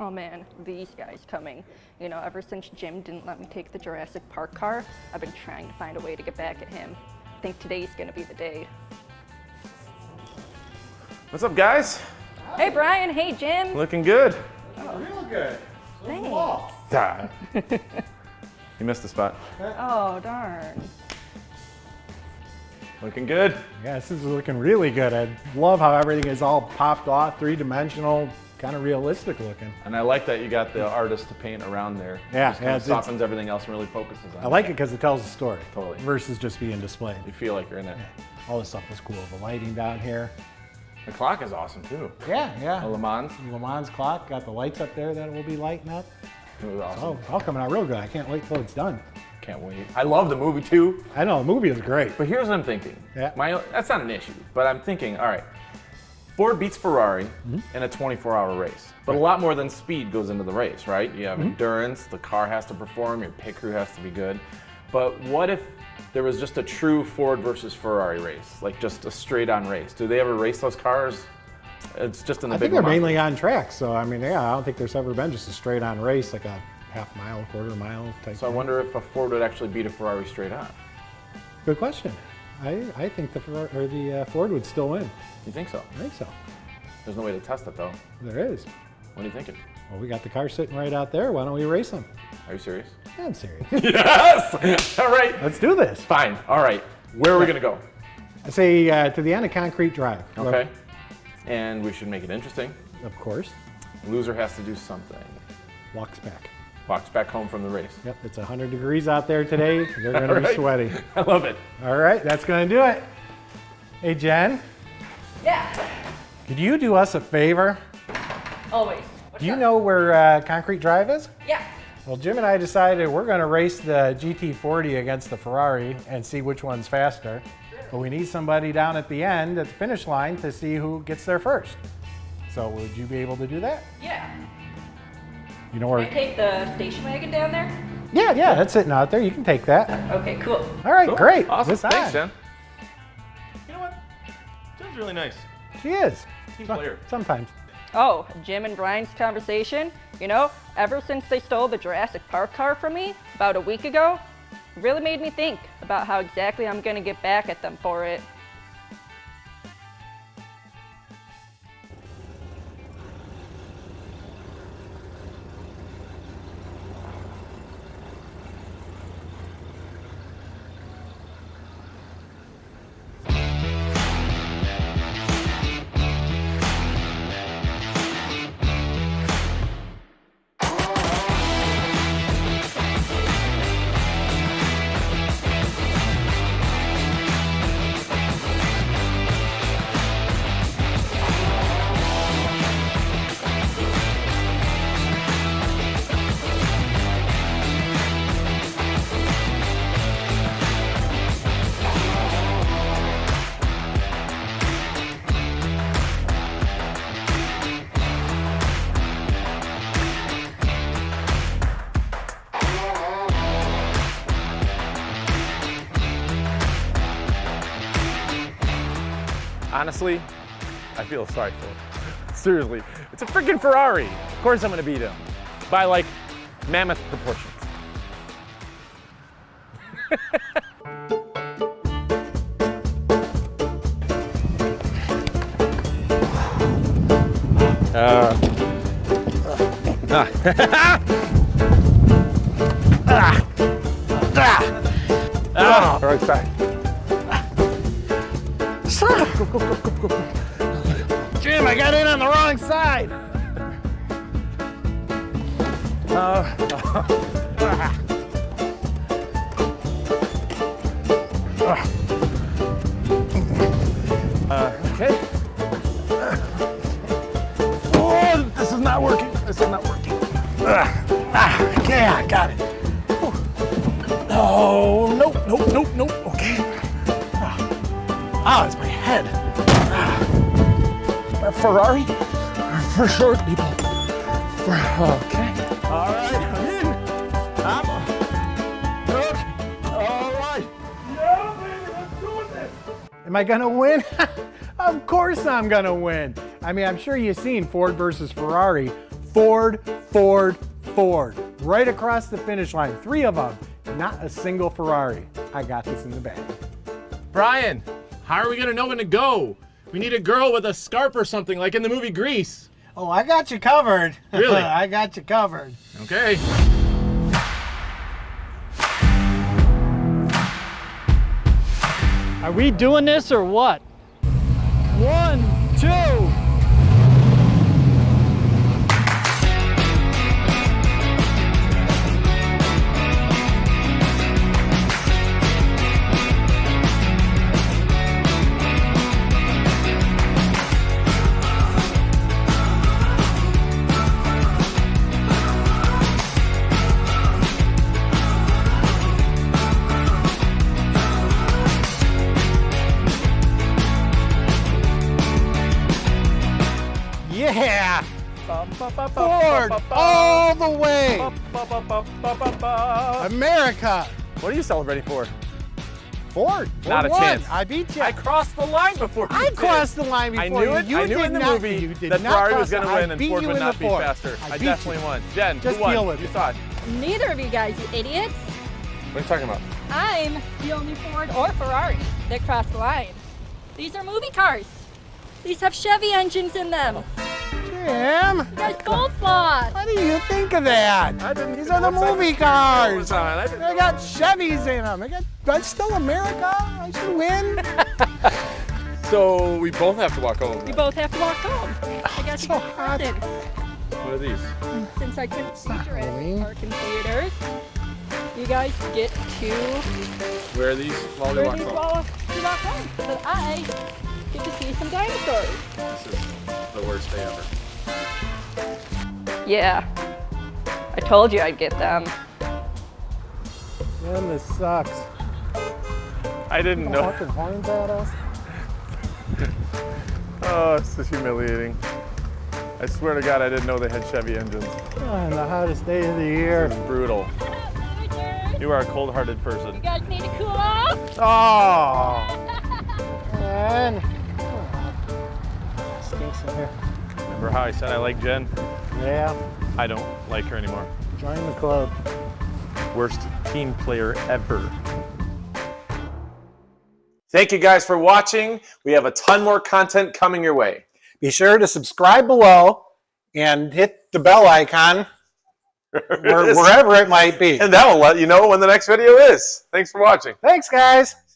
Oh man, these guys coming. You know, ever since Jim didn't let me take the Jurassic Park car, I've been trying to find a way to get back at him. I think today's gonna be the day. What's up, guys? Hey Brian, hey Jim. Looking good. Oh. Real good. Thanks. Ah. you missed the spot. Oh darn. Looking good. Yes, this is looking really good. I love how everything is all popped off, three-dimensional, kind of realistic looking. And I like that you got the artist to paint around there. Yeah, Just kind of softens everything else and really focuses on it. I like it because it tells a story. Totally. Versus just being displayed. You feel like you're in it. All this stuff was cool. The lighting down here. The clock is awesome too. Yeah, yeah. The Le Mans, Le Mans clock, got the lights up there that will be lighting up. it was awesome. Oh, all coming out real good. I can't wait till it's done. Can't wait. I love the movie too. I know, the movie is great. But here's what I'm thinking. Yeah. My, that's not an issue, but I'm thinking, all right, Ford beats Ferrari Mm-hmm. in a 24-hour race, but a lot more than speed goes into the race, right? You have endurance, the car has to perform, your pit crew has to be good. But what if there was just a true Ford versus Ferrari race, like just a straight-on race? Do they ever race those cars? It's just in the big. I think they're mainly on track, so I mean, yeah, I don't think there's ever been just a straight on race, like a half mile, quarter mile type. So I wonder if a Ford would actually beat a Ferrari straight on. Good question. I, I think the Ferrari, or the uh, Ford would still win. You think so? I think so. There's no way to test it though. There is. What are you thinking? Well, we got the car sitting right out there. Why don't we race them? Are you serious? Yeah, I'm serious. yes! All right. Let's do this. Fine. All right. Where are we gonna go? I say uh, to the end of Concrete Drive. Okay. And we should make it interesting. Of course. Loser has to do something. Walks back. Walks back home from the race. Yep, it's 100 degrees out there today. They're going to be right. sweaty. I love it. All right, that's going to do it. Hey, Jen, Yeah. could you do us a favor? Always. What's Do you up? know where uh, Concrete Drive is? Yeah. Well, Jim and I decided we're going to race the GT40 against the Ferrari and see which one's faster. But we need somebody down at the end, at the finish line, to see who gets there first. So would you be able to do that? Yeah. You know where? Can I take the station wagon down there? Yeah, yeah, that's sitting out there. You can take that. Okay, cool. All right, Cool. great. Awesome. It's. Thanks, Jen. You know what? Jen's really nice. She is. Team So- player. Sometimes. Oh, Jim and Brian's conversation. You know, ever since they stole the Jurassic Park car from me about a week ago, really made me think about how exactly I'm gonna get back at them for it. Honestly, I feel sorry for him. Seriously, it's a freaking Ferrari. Of course I'm gonna beat him by like mammoth proportions. uh, ah, right side. Jim, I got in on the wrong side. Okay. Uh, uh. Ah, it's my head. A Ferrari? For short people. For, okay. All right, I'm in. I'm, okay. All right. Yeah, baby, let's do this. Am I gonna win? of course I'm gonna win. I mean, I'm sure you've seen Ford versus Ferrari. Ford, Ford, Ford. Right across the finish line, three of them. Not a single Ferrari. I got this in the bag. Brian, how are we gonna know when to go? We need a girl with a scarf or something, like in the movie Grease. Oh, I got you covered. Really? I got you covered. Okay. Are we doing this or what? Yeah! Ford, all the way! America! What are you celebrating for? Ford, Ford Not a won. chance. I beat you. I crossed the line before you I did. crossed the line before I knew it. You I knew in the not, movie that Ferrari was going to win and Ford would not be Ford. faster. I I, definitely you. won. Jen, Just who won? deal with you it. saw it. Neither of you guys, you idiots. What are you talking about? I'm the only Ford or Ferrari that crossed the line. These are movie cars. These have Chevy engines in them. Jim, You guys both lost. what do you think of that? I didn't These are the movie cars. was. I didn't They got Chevys in them. They got, that's still America. I should win. So we both have to walk home. We both have to walk home. I got you So guys hot. presents. What are these? Since I couldn't see not Jurassic Halloween. Park in theaters, you guys get to Where are these while we wear walk these home? while you walk home. So I get to see some dinosaurs. This is the worst day ever. Yeah. I told you I'd get them. Man, this sucks. I didn't know. Fucking horns at us. Oh, this is humiliating. I swear to God, I didn't know they had Chevy engines. On the hottest day of the year. It's brutal. You are a cold-hearted person. You guys need to cool off. Oh, man. Stinks in here. Remember how I said I like Jen? Yeah, I don't like her anymore. join the club. Worst team player ever. Thank you guys for watching. We have a ton more content coming your way. Be sure to subscribe below and hit the bell icon where, wherever it might be. And that will let you know when the next video is. Thanks for watching. Thanks, guys.